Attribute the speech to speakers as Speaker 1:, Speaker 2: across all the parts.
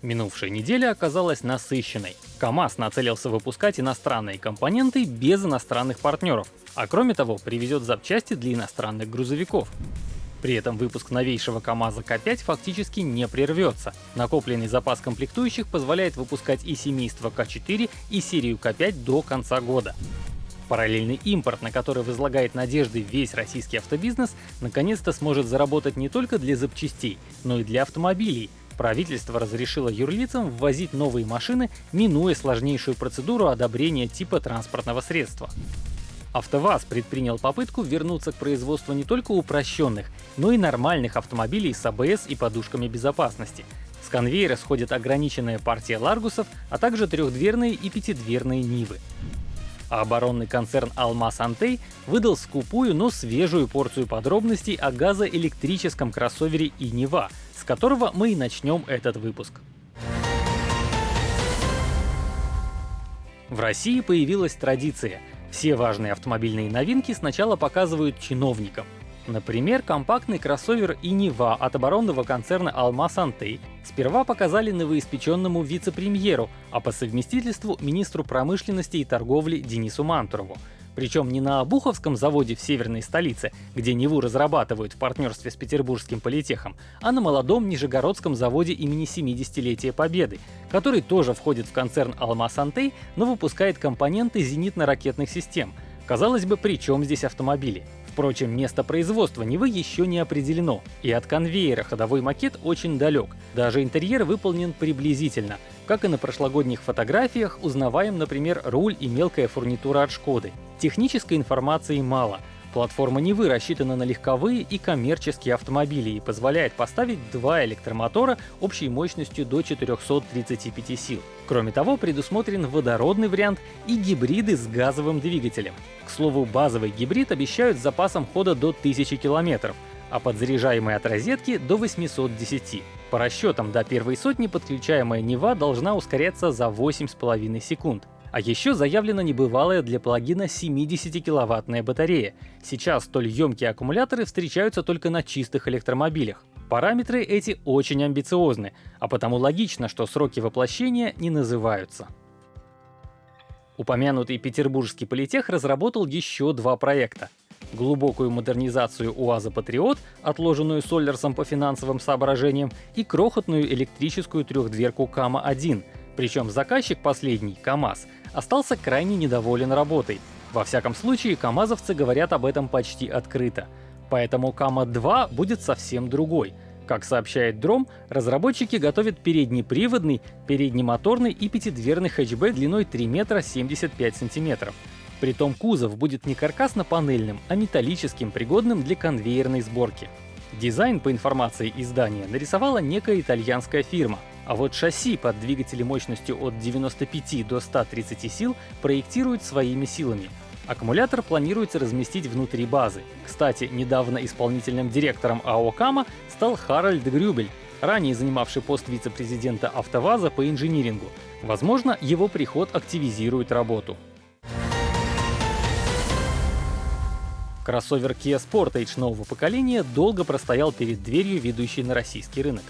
Speaker 1: Минувшая неделя оказалась насыщенной. КАМАЗ нацелился выпускать иностранные компоненты без иностранных партнеров, а кроме того привезет запчасти для иностранных грузовиков. При этом выпуск новейшего КАМАЗа К5 фактически не прервется. Накопленный запас комплектующих позволяет выпускать и семейство К4, и серию К5 до конца года. Параллельный импорт, на который возлагает надежды весь российский автобизнес, наконец-то сможет заработать не только для запчастей, но и для автомобилей, правительство разрешило юрлицам ввозить новые машины, минуя сложнейшую процедуру одобрения типа транспортного средства. АвтоВАЗ предпринял попытку вернуться к производству не только упрощенных, но и нормальных автомобилей с АБС и подушками безопасности. С конвейера сходит ограниченная партия Ларгусов, а также трехдверные и пятидверные Нивы. А оборонный концерн Алмаз Антей выдал скупую, но свежую порцию подробностей о газоэлектрическом кроссовере и Нива, с которого мы и начнем этот выпуск. В России появилась традиция. Все важные автомобильные новинки сначала показывают чиновникам. Например, компактный кроссовер и от оборонного концерна Алмаз Антей сперва показали новоиспеченному вице-премьеру, а по совместительству министру промышленности и торговли Денису Мантурову. Причем не на Обуховском заводе в северной столице, где Неву разрабатывают в партнерстве с Петербургским политехом, а на молодом Нижегородском заводе имени 70-летия Победы, который тоже входит в концерн Алмаз Антей, но выпускает компоненты зенитно-ракетных систем. Казалось бы, при чем здесь автомобили? Впрочем, место производства Невы еще не определено, и от конвейера ходовой макет очень далек. Даже интерьер выполнен приблизительно. Как и на прошлогодних фотографиях, узнаваем, например, руль и мелкая фурнитура от Шкоды. Технической информации мало. Платформа Невы рассчитана на легковые и коммерческие автомобили и позволяет поставить два электромотора общей мощностью до 435 сил. Кроме того, предусмотрен водородный вариант и гибриды с газовым двигателем. К слову, базовый гибрид обещают с запасом хода до 1000 км, а подзаряжаемый от розетки до 810. По расчетам, до первой сотни подключаемая Нева должна ускоряться за 8,5 секунд. А еще заявлена небывалая для плагина 70-киловаттная батарея. Сейчас столь емкие аккумуляторы встречаются только на чистых электромобилях. Параметры эти очень амбициозны, а потому логично, что сроки воплощения не называются. Упомянутый петербургский политех разработал еще два проекта. Глубокую модернизацию УАЗа «Патриот», отложенную Соллерсом по финансовым соображениям, и крохотную электрическую трехдверку КАМА-1. Причем заказчик последний, КАМАЗ, остался крайне недоволен работой. Во всяком случае, камазовцы говорят об этом почти открыто. Поэтому Кама-2 будет совсем другой. Как сообщает Дром, разработчики готовят переднеприводный, переднемоторный и пятидверный хэтчбэк длиной 3 метра 75 сантиметров. Притом кузов будет не каркасно-панельным, а металлическим, пригодным для конвейерной сборки. Дизайн, по информации издания, нарисовала некая итальянская фирма, а вот шасси под двигатели мощностью от 95 до 130 сил проектируют своими силами. Аккумулятор планируется разместить внутри базы. Кстати, недавно исполнительным директором АО «Кама» стал Харальд Грюбель, ранее занимавший пост вице-президента «АвтоВАЗа» по инжинирингу. Возможно, его приход активизирует работу. Кроссовер Kia Sportage нового поколения долго простоял перед дверью, ведущей на российский рынок.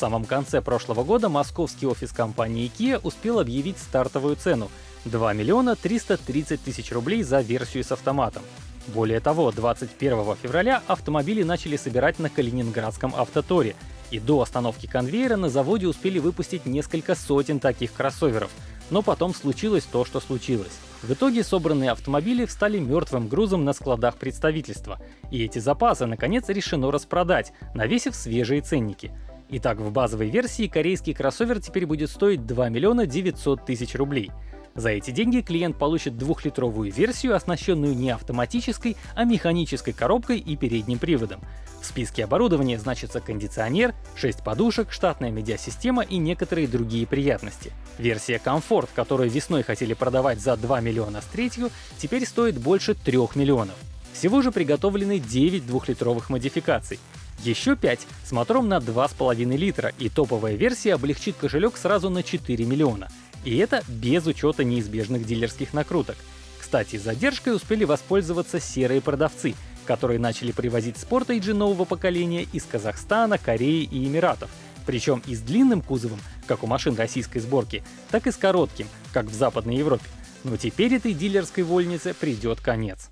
Speaker 1: Самом конце прошлого года московский офис компании Kia успел объявить стартовую цену — 2 миллиона 330 тысяч рублей за версию с автоматом. Более того, 21 февраля автомобили начали собирать на Калининградском автоторе, и до остановки конвейера на заводе успели выпустить несколько сотен таких кроссоверов. Но потом случилось то, что случилось. В итоге собранные автомобили встали мертвым грузом на складах представительства, и эти запасы, наконец, решено распродать, навесив свежие ценники — Итак, в базовой версии корейский кроссовер теперь будет стоить 2 миллиона 900 тысяч рублей. За эти деньги клиент получит двухлитровую версию, оснащенную не автоматической, а механической коробкой и передним приводом. В списке оборудования значится кондиционер, 6 подушек, штатная медиасистема и некоторые другие приятности. Версия комфорт, которую весной хотели продавать за 2 миллиона с третью, теперь стоит больше 3 миллионов. Всего же приготовлены 9 двухлитровых модификаций. Еще 5 с мотором на 2,5 литра, и топовая версия облегчит кошелек сразу на 4 миллиона. И это без учета неизбежных дилерских накруток. Кстати, задержкой успели воспользоваться серые продавцы, которые начали привозить спортейджи нового поколения из Казахстана, Кореи и Эмиратов, причем и с длинным кузовом, как у машин российской сборки, так и с коротким, как в Западной Европе. Но теперь этой дилерской вольнице придет конец.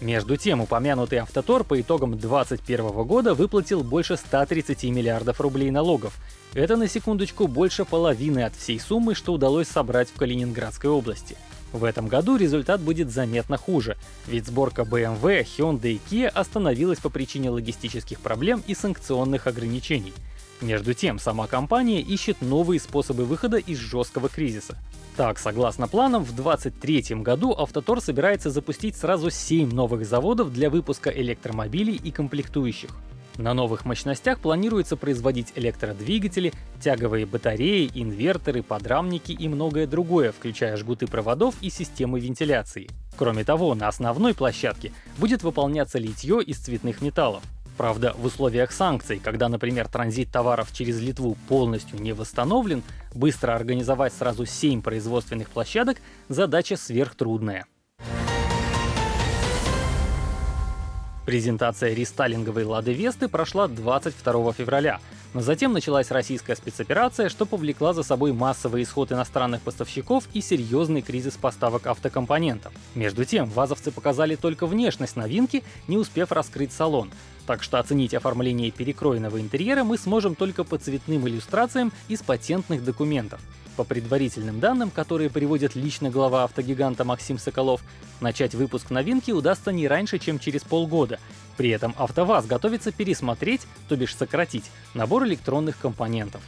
Speaker 1: Между тем, упомянутый Автотор по итогам 2021 года выплатил больше 130 миллиардов рублей налогов. Это, на секундочку, больше половины от всей суммы, что удалось собрать в Калининградской области. В этом году результат будет заметно хуже, ведь сборка BMW, Hyundai и Kia остановилась по причине логистических проблем и санкционных ограничений. Между тем, сама компания ищет новые способы выхода из жесткого кризиса. Так, согласно планам, в 2023 году Автотор собирается запустить сразу 7 новых заводов для выпуска электромобилей и комплектующих. На новых мощностях планируется производить электродвигатели, тяговые батареи, инверторы, подрамники и многое другое, включая жгуты проводов и системы вентиляции. Кроме того, на основной площадке будет выполняться литье из цветных металлов. Правда, в условиях санкций, когда, например, транзит товаров через Литву полностью не восстановлен, быстро организовать сразу 7 производственных площадок – задача сверхтрудная. Презентация рестайлинговой «Лады Весты» прошла 22 февраля, но затем началась российская спецоперация, что повлекла за собой массовый исход иностранных поставщиков и серьезный кризис поставок автокомпонентов. Между тем, вазовцы показали только внешность новинки, не успев раскрыть салон. Так что оценить оформление перекроенного интерьера мы сможем только по цветным иллюстрациям из патентных документов. По предварительным данным, которые приводит лично глава автогиганта Максим Соколов, начать выпуск новинки удастся не раньше, чем через полгода. При этом АвтоВАЗ готовится пересмотреть, то бишь сократить, набор электронных компонентов.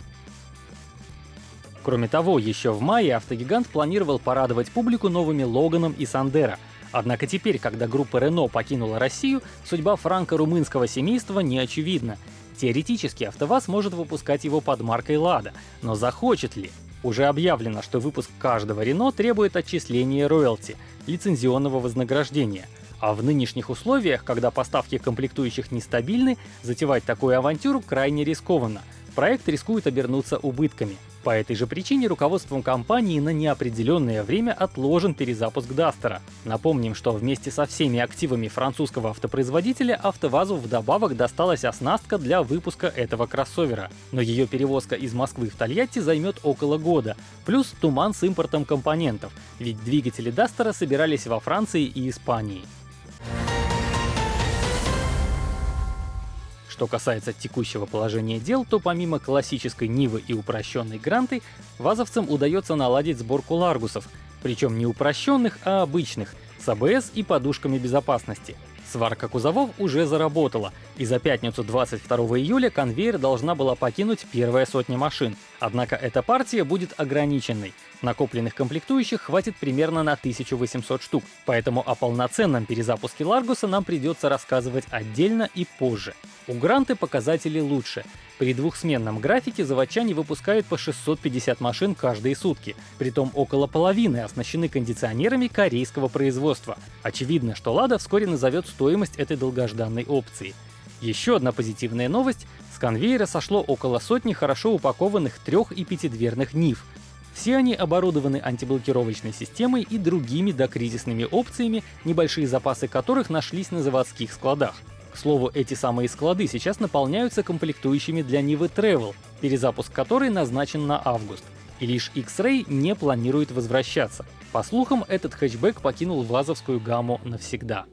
Speaker 1: Кроме того, еще в мае автогигант планировал порадовать публику новыми Логаном и Сандера — Однако теперь, когда группа Renault покинула Россию, судьба франко-румынского семейства не очевидна. Теоретически АвтоВАЗ может выпускать его под маркой Lada, но захочет ли? Уже объявлено, что выпуск каждого Renault требует отчисления роялти, лицензионного вознаграждения. А в нынешних условиях, когда поставки комплектующих нестабильны, затевать такую авантюру крайне рискованно. Проект рискует обернуться убытками. По этой же причине руководством компании на неопределенное время отложен перезапуск Дастера. Напомним, что вместе со всеми активами французского автопроизводителя АвтоВАЗу вдобавок досталась оснастка для выпуска этого кроссовера. Но ее перевозка из Москвы в Тольятти займет около года, плюс туман с импортом компонентов, ведь двигатели Дастера собирались во Франции и Испании. Что касается текущего положения дел, то помимо классической Нивы и упрощенной Гранты, вазовцам удается наладить сборку ларгусов, причем не упрощенных, а обычных, с АБС и подушками безопасности. Сварка кузовов уже заработала, и за пятницу 22 июля конвейер должна была покинуть первая сотня машин. Однако эта партия будет ограниченной. Накопленных комплектующих хватит примерно на 1800 штук, поэтому о полноценном перезапуске Ларгуса нам придется рассказывать отдельно и позже. У Гранты показатели лучше. При двухсменном графике заводчане выпускают по 650 машин каждые сутки, притом около половины оснащены кондиционерами корейского производства. Очевидно, что Лада вскоре назовет стоимость этой долгожданной опции. Еще одна позитивная новость — с конвейера сошло около сотни хорошо упакованных трех- и пятидверных НИФ. Все они оборудованы антиблокировочной системой и другими докризисными опциями, небольшие запасы которых нашлись на заводских складах. К слову, эти самые склады сейчас наполняются комплектующими для Нивы Travel, перезапуск которой назначен на август. И лишь X-Ray не планирует возвращаться. По слухам, этот хэтчбэк покинул вазовскую гамму навсегда.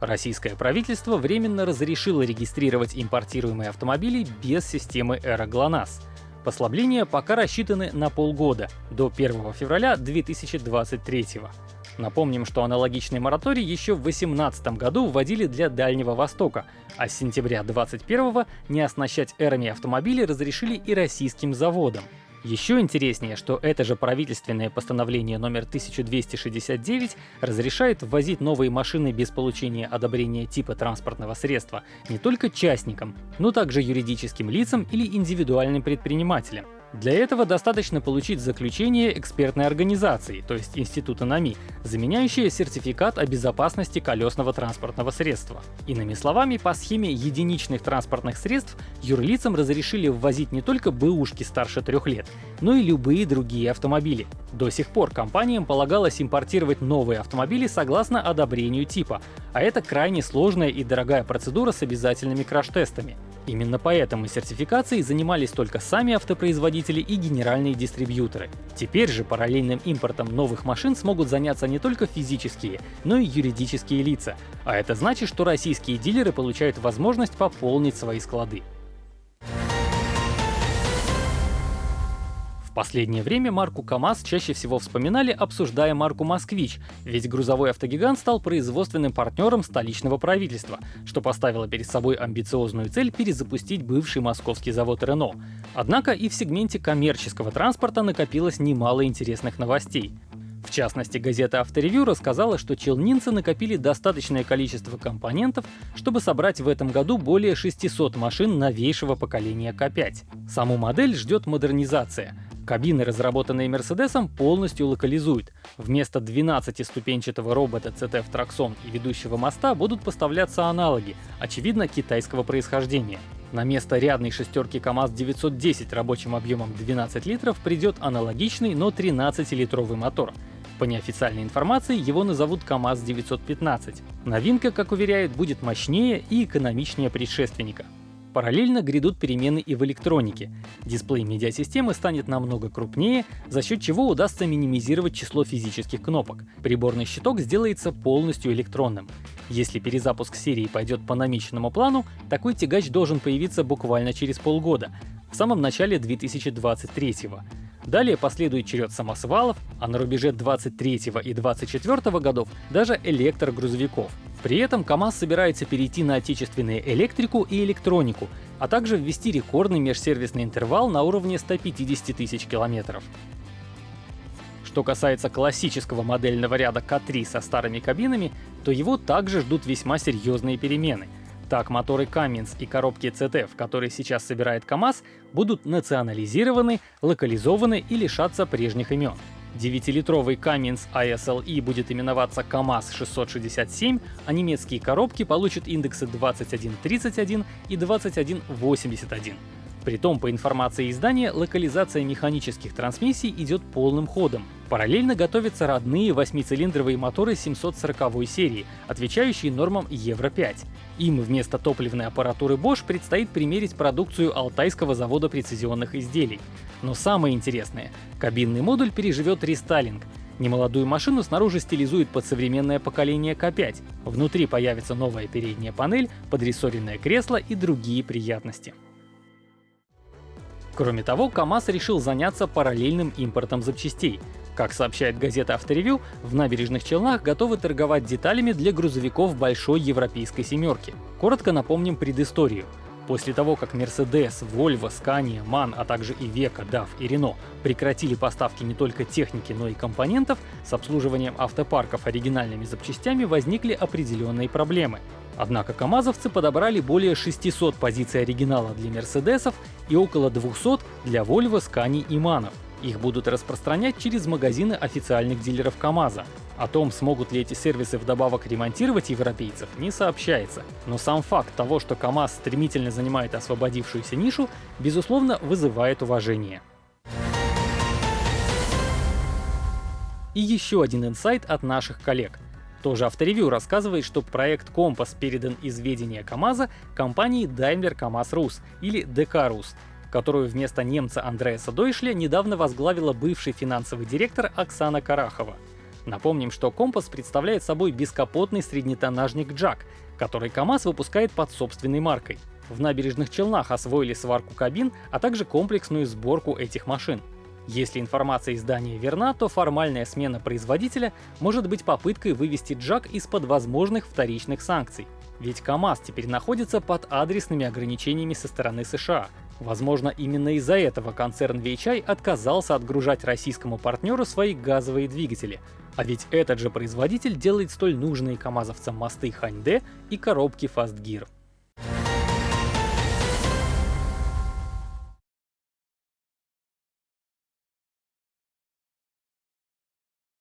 Speaker 1: Российское правительство временно разрешило регистрировать импортируемые автомобили без системы Эра GLONASS. Послабления пока рассчитаны на полгода, до 1 февраля 2023 года. Напомним, что аналогичный мораторий еще в 2018 году вводили для Дальнего Востока, а с сентября 2021 не оснащать эрами автомобили разрешили и российским заводам. Еще интереснее, что это же правительственное постановление номер 1269 разрешает ввозить новые машины без получения одобрения типа транспортного средства не только частникам, но также юридическим лицам или индивидуальным предпринимателям. Для этого достаточно получить заключение экспертной организации, то есть Института НАМИ, заменяющее сертификат о безопасности колесного транспортного средства. Иными словами, по схеме единичных транспортных средств юрлицам разрешили ввозить не только бэушки старше трех лет, но и любые другие автомобили. До сих пор компаниям полагалось импортировать новые автомобили согласно одобрению типа, а это крайне сложная и дорогая процедура с обязательными краш-тестами. Именно поэтому сертификацией занимались только сами автопроизводители и генеральные дистрибьюторы. Теперь же параллельным импортом новых машин смогут заняться не только физические, но и юридические лица. А это значит, что российские дилеры получают возможность пополнить свои склады. Последнее время марку КАМАЗ чаще всего вспоминали, обсуждая марку «Москвич», ведь грузовой автогигант стал производственным партнером столичного правительства, что поставило перед собой амбициозную цель перезапустить бывший московский завод «Рено». Однако и в сегменте коммерческого транспорта накопилось немало интересных новостей. В частности, газета «Авторевью» рассказала, что челнинцы накопили достаточное количество компонентов, чтобы собрать в этом году более 600 машин новейшего поколения К5. Саму модель ждет модернизация — Кабины, разработанные Мерседесом, полностью локализуют. Вместо 12-ступенчатого робота CTF Traxxon и ведущего моста будут поставляться аналоги, очевидно, китайского происхождения. На место рядной шестерки КАМАЗ-910 рабочим объемом 12 литров придет аналогичный, но 13-литровый мотор. По неофициальной информации его назовут КАМАЗ-915. Новинка, как уверяют, будет мощнее и экономичнее предшественника. Параллельно грядут перемены и в электронике. Дисплей медиасистемы станет намного крупнее, за счет чего удастся минимизировать число физических кнопок. Приборный щиток сделается полностью электронным. Если перезапуск серии пойдет по намеченному плану, такой тягач должен появиться буквально через полгода, в самом начале 2023 -го. Далее последует черед самосвалов, а на рубеже 23 и 24 годов даже электрогрузовиков. При этом КАМАЗ собирается перейти на отечественную электрику и электронику, а также ввести рекордный межсервисный интервал на уровне 150 тысяч километров. Что касается классического модельного ряда К3 со старыми кабинами, то его также ждут весьма серьезные перемены — так, моторы Cummins и коробки CTF, которые сейчас собирает КАМАЗ, будут национализированы, локализованы и лишатся прежних имен. 9-литровый Cummins ISLE будет именоваться КАМАЗ 667, а немецкие коробки получат индексы 2131 и 2181. Притом, по информации издания, локализация механических трансмиссий идет полным ходом. Параллельно готовятся родные восьмицилиндровые моторы 740 серии, отвечающие нормам Евро-5. Им вместо топливной аппаратуры Bosch предстоит примерить продукцию Алтайского завода прецизионных изделий. Но самое интересное — кабинный модуль переживет рестайлинг. Немолодую машину снаружи стилизует под современное поколение К5. Внутри появится новая передняя панель, подрессоренное кресло и другие приятности. Кроме того, КАМАЗ решил заняться параллельным импортом запчастей. Как сообщает газета «Авторевью», в набережных Челнах готовы торговать деталями для грузовиков большой европейской семерки. Коротко напомним предысторию. После того, как Mercedes, Volvo, Scania, MAN, а также Iveco, DAF и Renault прекратили поставки не только техники, но и компонентов, с обслуживанием автопарков оригинальными запчастями возникли определенные проблемы. Однако камазовцы подобрали более 600 позиций оригинала для Мерседесов и около 200 для Volvo, Scania и Манов. Их будут распространять через магазины официальных дилеров КАМАЗа. О том, смогут ли эти сервисы вдобавок ремонтировать европейцев, не сообщается. Но сам факт того, что КАМАЗ стремительно занимает освободившуюся нишу, безусловно, вызывает уважение. И еще один инсайт от наших коллег. Тоже авторевью рассказывает, что проект «Компас» передан из ведения КАМАЗа компании Daimler КАМАЗ Рус или ДК Рус, которую вместо немца Андреаса Дойшля недавно возглавила бывший финансовый директор Оксана Карахова. Напомним, что «Компас» представляет собой бескапотный среднетоннажник «Джак», который КАМАЗ выпускает под собственной маркой. В набережных Челнах освоили сварку кабин, а также комплексную сборку этих машин. Если информация издания верна, то формальная смена производителя может быть попыткой вывести Джак из-под возможных вторичных санкций. Ведь КАМАЗ теперь находится под адресными ограничениями со стороны США. Возможно, именно из-за этого концерн VHI отказался отгружать российскому партнеру свои газовые двигатели. А ведь этот же производитель делает столь нужные камазовцам мосты Ханьде и коробки Fast Gear.